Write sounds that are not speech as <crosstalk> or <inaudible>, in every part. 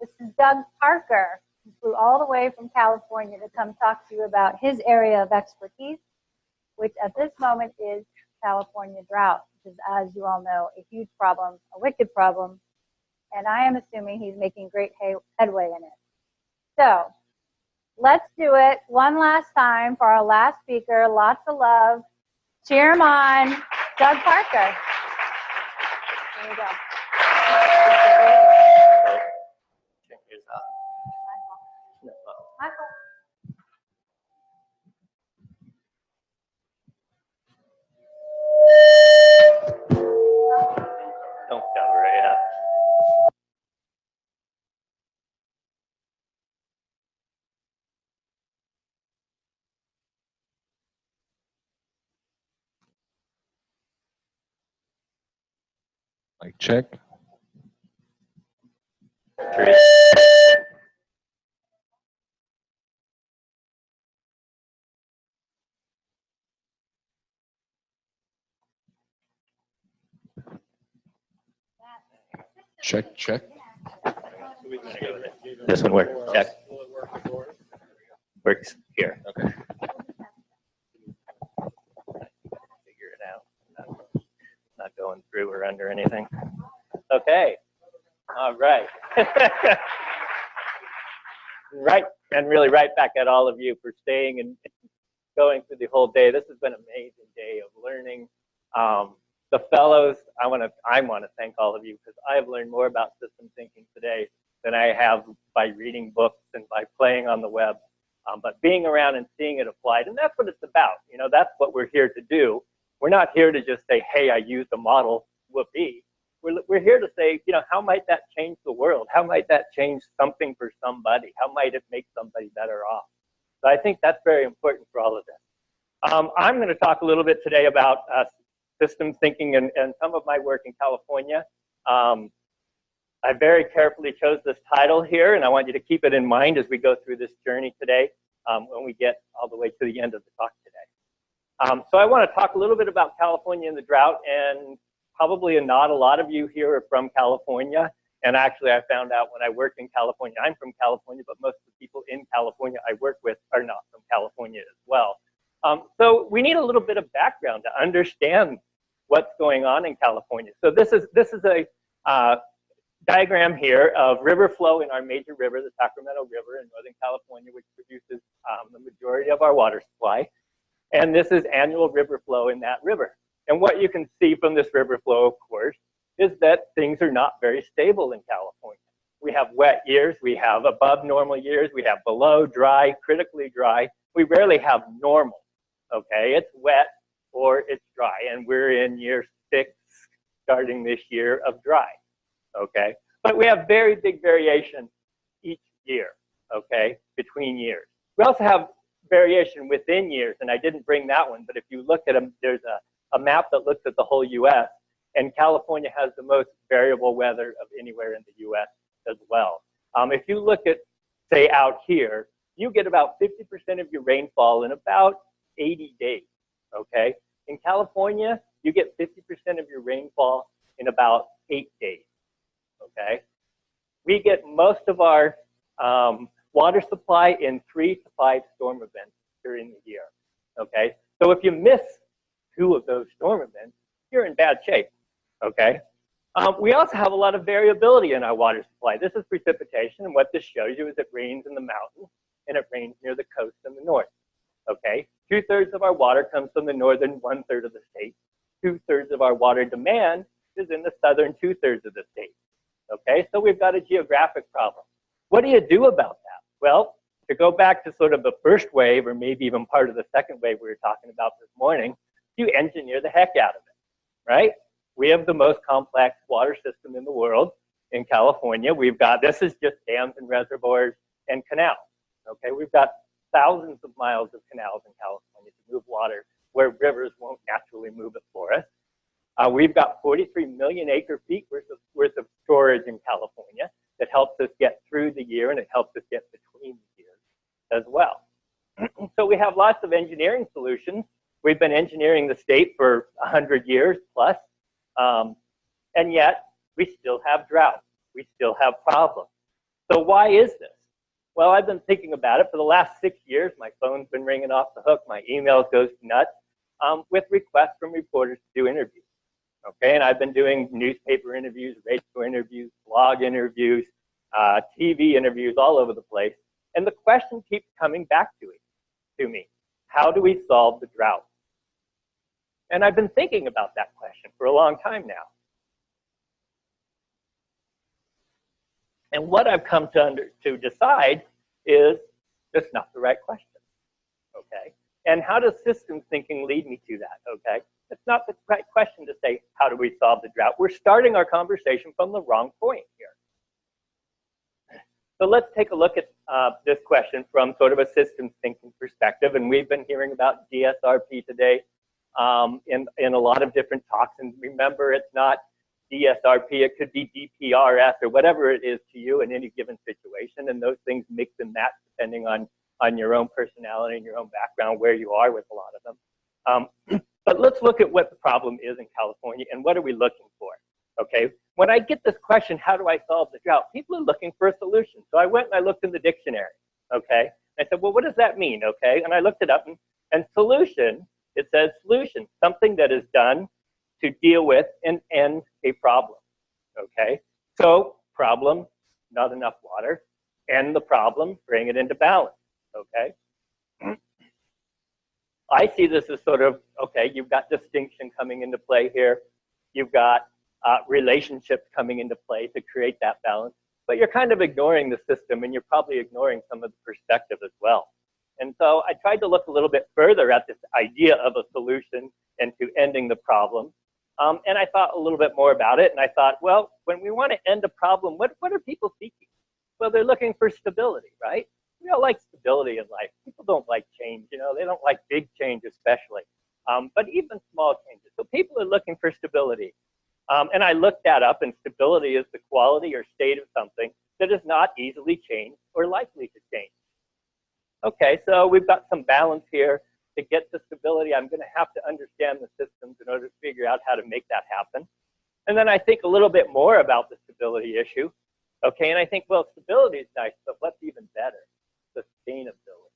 This is Doug Parker, who flew all the way from California to come talk to you about his area of expertise, which at this moment is California drought, which is, as you all know, a huge problem, a wicked problem, and I am assuming he's making great headway in it. So let's do it one last time for our last speaker. Lots of love. Cheer him on, Doug Parker. There you go. Michael. Don't cover it, yeah. Like check. Three. Check, check. This one works, check. Works here. Okay. Figure it out. Not- Not going through or under anything. Okay, all right. <laughs> Right, and really right back at all of you for staying and going through the whole day. This has been an amazing day of learning. Um, the fellows, I want to I want to thank all of you because I have learned more about system thinking today than I have by reading books and by playing on the web. Um, but being around and seeing it applied, and that's what it's about. You know, that's what we're here to do. We're not here to just say, hey, I used a model, whoopee. We're, we're here to say, you know, how might that change the world? How might that change something for somebody? How might it make somebody better off? So I think that's very important for all of this. Um, I'm going to talk a little bit today about uh, systems thinking and, and some of my work in California. Um, I very carefully chose this title here, and I want you to keep it in mind as we go through this journey today um, when we get all the way to the end of the talk today. Um, so I want to talk a little bit about California and the drought, and probably not a lot of you here are from California. And actually, I found out when I worked in California, I'm from California, but most of the people in California I work with are not from California as well. Um, so we need a little bit of background to understand what's going on in California. So this is this is a uh, diagram here of river flow in our major river, the Sacramento River in Northern California, which produces um, the majority of our water supply. And this is annual river flow in that river. And what you can see from this river flow, of course, is that things are not very stable in California. We have wet years, we have above normal years, we have below dry, critically dry. We rarely have normal, okay? It's wet or it's dry, and we're in year six, starting this year of dry, okay? But we have very big variation each year, okay, between years. We also have variation within years, and I didn't bring that one, but if you look at them, there's a, a map that looks at the whole US, and California has the most variable weather of anywhere in the US as well. Um, if you look at, say, out here, you get about 50% of your rainfall in about 80 days, okay? In California, you get 50% of your rainfall in about eight days, okay? We get most of our um, water supply in three to five storm events during the year, okay? So if you miss two of those storm events, you're in bad shape, okay? Um, we also have a lot of variability in our water supply. This is precipitation, and what this shows you is it rains in the mountains, and it rains near the coast in the north, okay? Two-thirds of our water comes from the northern one-third of the state. Two-thirds of our water demand is in the southern two-thirds of the state, okay? So we've got a geographic problem. What do you do about that? Well, to go back to sort of the first wave, or maybe even part of the second wave we were talking about this morning, you engineer the heck out of it, right? We have the most complex water system in the world in California. We've got, this is just dams and reservoirs and canals, okay? We've got thousands of miles of canals in California to move water where rivers won't naturally move it for us. Uh, we've got 43 million acre feet worth of, worth of storage in California that helps us get through the year and it helps us get between the years as well. <clears throat> so we have lots of engineering solutions. We've been engineering the state for 100 years plus, um, and yet we still have drought. We still have problems. So why is this? Well, I've been thinking about it for the last six years. My phone's been ringing off the hook. My emails goes nuts um, with requests from reporters to do interviews. Okay, and I've been doing newspaper interviews, radio interviews, blog interviews, uh, TV interviews all over the place. And the question keeps coming back to it, to me. How do we solve the drought? And I've been thinking about that question for a long time now. And what I've come to, under, to decide is that's not the right question, okay? And how does systems thinking lead me to that, okay? It's not the right question to say, how do we solve the drought? We're starting our conversation from the wrong point here. So let's take a look at uh, this question from sort of a systems thinking perspective. And we've been hearing about DSRP today um, in, in a lot of different talks. And remember, it's not DSRP, it could be DPRS or whatever it is to you in any given situation. And those things mix and match depending on, on your own personality and your own background, where you are with a lot of them. Um, <clears throat> but let's look at what the problem is in California and what are we looking for, okay? When I get this question, how do I solve the drought? People are looking for a solution. So I went and I looked in the dictionary, okay? I said, well, what does that mean, okay? And I looked it up and, and solution, it says solution, something that is done to deal with and end a problem, okay? So problem, not enough water, end the problem, bring it into balance, okay? I see this as sort of, okay, you've got distinction coming into play here. You've got uh, relationships coming into play to create that balance. But you're kind of ignoring the system and you're probably ignoring some of the perspective as well. And so I tried to look a little bit further at this idea of a solution and to ending the problem. Um, and I thought a little bit more about it. And I thought, well, when we want to end a problem, what, what are people seeking? Well, they're looking for stability, right? We all like stability in life. People don't like change, you know, they don't like big change especially. Um, but even small changes. So people are looking for stability. Um, and I looked that up, and stability is the quality or state of something that is not easily changed or likely to change. Okay, so we've got some balance here. To get to stability, I'm going to have to understand the systems in order to figure out how to make that happen. And then I think a little bit more about the stability issue. Okay, and I think, well, stability is nice, but what's even better? Sustainability,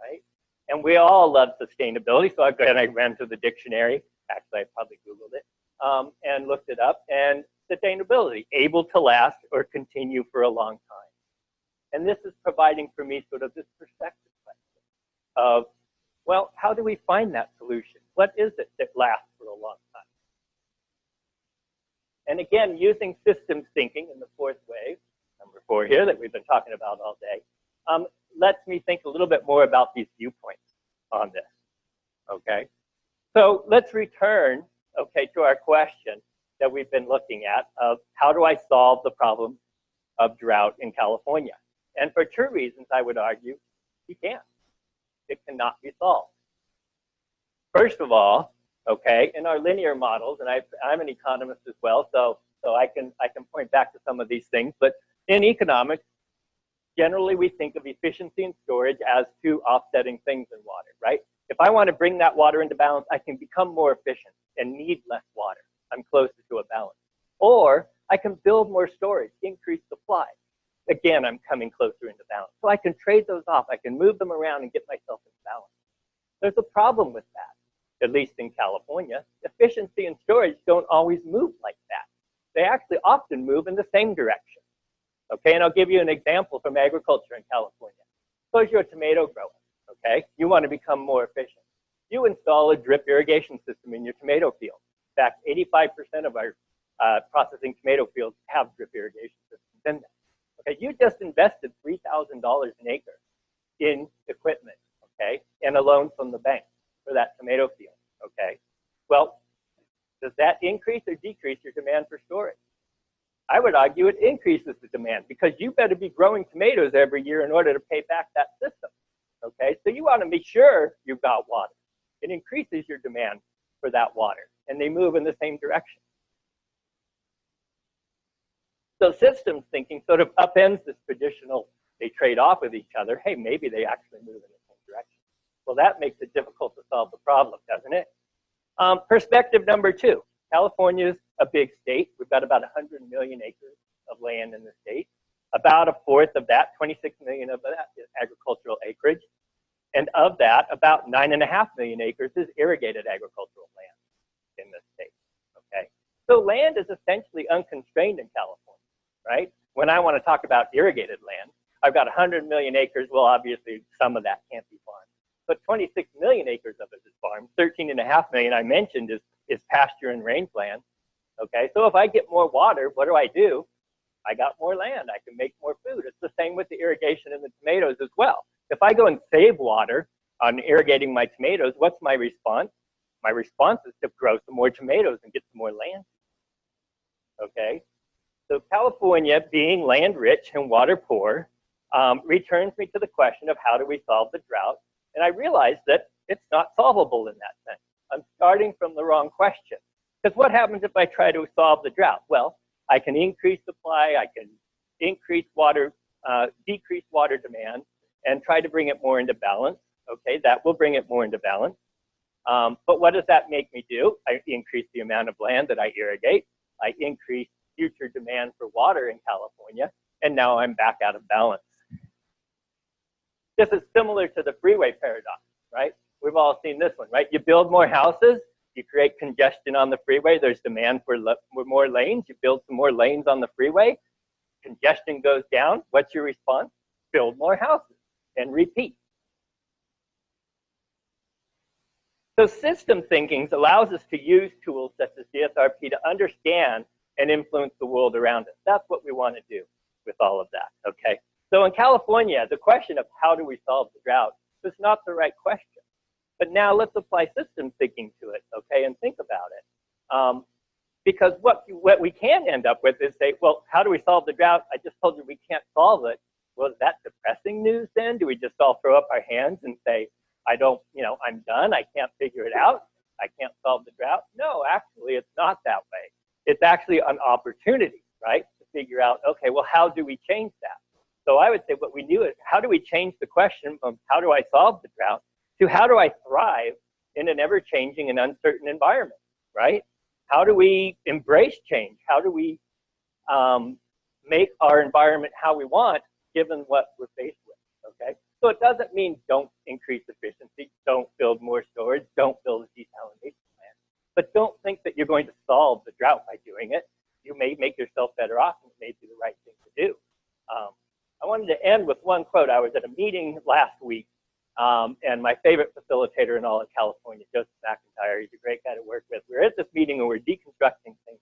right? And we all love sustainability, so I, and I ran to the dictionary. Actually, I probably Googled it um, and looked it up. And sustainability, able to last or continue for a long time. And this is providing for me sort of this perspective question of, well, how do we find that solution? What is it that lasts for a long time? And again, using systems thinking in the fourth wave, number four here that we've been talking about all day, um, lets me think a little bit more about these viewpoints on this, okay? So let's return okay, to our question that we've been looking at of how do I solve the problem of drought in California? And for two reasons, I would argue, you can't. It cannot be solved. First of all, okay, in our linear models, and I, I'm an economist as well, so, so I, can, I can point back to some of these things, but in economics, generally we think of efficiency and storage as two offsetting things in water, right? If I want to bring that water into balance, I can become more efficient and need less water. I'm closer to a balance. Or I can build more storage, increase supply. Again, I'm coming closer into balance. So I can trade those off. I can move them around and get myself in balance. There's a problem with that, at least in California. Efficiency and storage don't always move like that. They actually often move in the same direction. Okay, and I'll give you an example from agriculture in California. Suppose you're a tomato grower, okay? You want to become more efficient you install a drip irrigation system in your tomato field. In fact, 85% of our uh, processing tomato fields have drip irrigation. Okay, you just invested $3,000 an acre in equipment, okay, and a loan from the bank for that tomato field, okay? Well, does that increase or decrease your demand for storage? I would argue it increases the demand because you better be growing tomatoes every year in order to pay back that system, okay? So you want to be sure you've got water it increases your demand for that water, and they move in the same direction. So systems thinking sort of upends this traditional, they trade off with each other. Hey, maybe they actually move in the same direction. Well, that makes it difficult to solve the problem, doesn't it? Um, perspective number two, California is a big state. We've got about 100 million acres of land in the state. About a fourth of that, 26 million of that is agricultural acreage. And of that, about nine and a half million acres is irrigated agricultural land in this state, okay? So land is essentially unconstrained in California, right? When I want to talk about irrigated land, I've got 100 million acres. Well, obviously, some of that can't be farmed. But 26 million acres of it is farmed. 13 and a half million I mentioned is, is pasture and rangeland. Okay, so if I get more water, what do I do? I got more land. I can make more food. It's the same with the irrigation in the tomatoes as well. If I go and save water on irrigating my tomatoes, what's my response? My response is to grow some more tomatoes and get some more land. Okay, so California, being land rich and water poor, um, returns me to the question of how do we solve the drought? And I realize that it's not solvable in that sense. I'm starting from the wrong question. Because what happens if I try to solve the drought? Well, I can increase supply, I can increase water, uh, decrease water demand, and try to bring it more into balance. Okay, that will bring it more into balance. Um, but what does that make me do? I increase the amount of land that I irrigate. I increase future demand for water in California, and now I'm back out of balance. This is similar to the freeway paradox, right? We've all seen this one, right? You build more houses, you create congestion on the freeway. There's demand for, for more lanes. You build some more lanes on the freeway. Congestion goes down. What's your response? Build more houses and repeat. So system thinking allows us to use tools such as DSRP to understand and influence the world around us. That's what we want to do with all of that, okay? So in California, the question of how do we solve the drought is not the right question. But now let's apply system thinking to it, okay, and think about it. Um, because what, what we can end up with is say, well, how do we solve the drought? I just told you we can't solve it. Well, is that depressing news then? Do we just all throw up our hands and say, I don't, you know, I'm done. I can't figure it out. I can't solve the drought. No, actually, it's not that way. It's actually an opportunity, right, to figure out, okay, well, how do we change that? So I would say what we do is, how do we change the question from how do I solve the drought to how do I thrive in an ever-changing and uncertain environment, right? How do we embrace change? How do we um, make our environment how we want given what we're faced with, okay? So it doesn't mean don't increase efficiency, don't build more storage, don't build a desalination plant, but don't think that you're going to solve the drought by doing it. You may make yourself better off and it may be the right thing to do. Um, I wanted to end with one quote. I was at a meeting last week um, and my favorite facilitator in all of California, Joseph McIntyre, he's a great guy to work with. We're at this meeting and we're deconstructing things.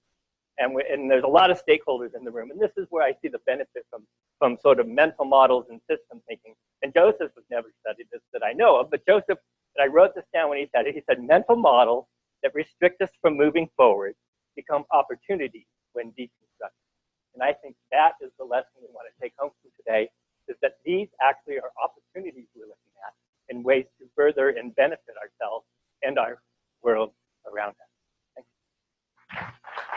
And, we, and there's a lot of stakeholders in the room. And this is where I see the benefit from, from sort of mental models and system thinking. And Joseph has never studied this that I know of, but Joseph, and I wrote this down when he said it, he said mental models that restrict us from moving forward become opportunities when deconstructed. And I think that is the lesson we want to take home from today, is that these actually are opportunities we're looking at and ways to further and benefit ourselves and our world around us. Thank you.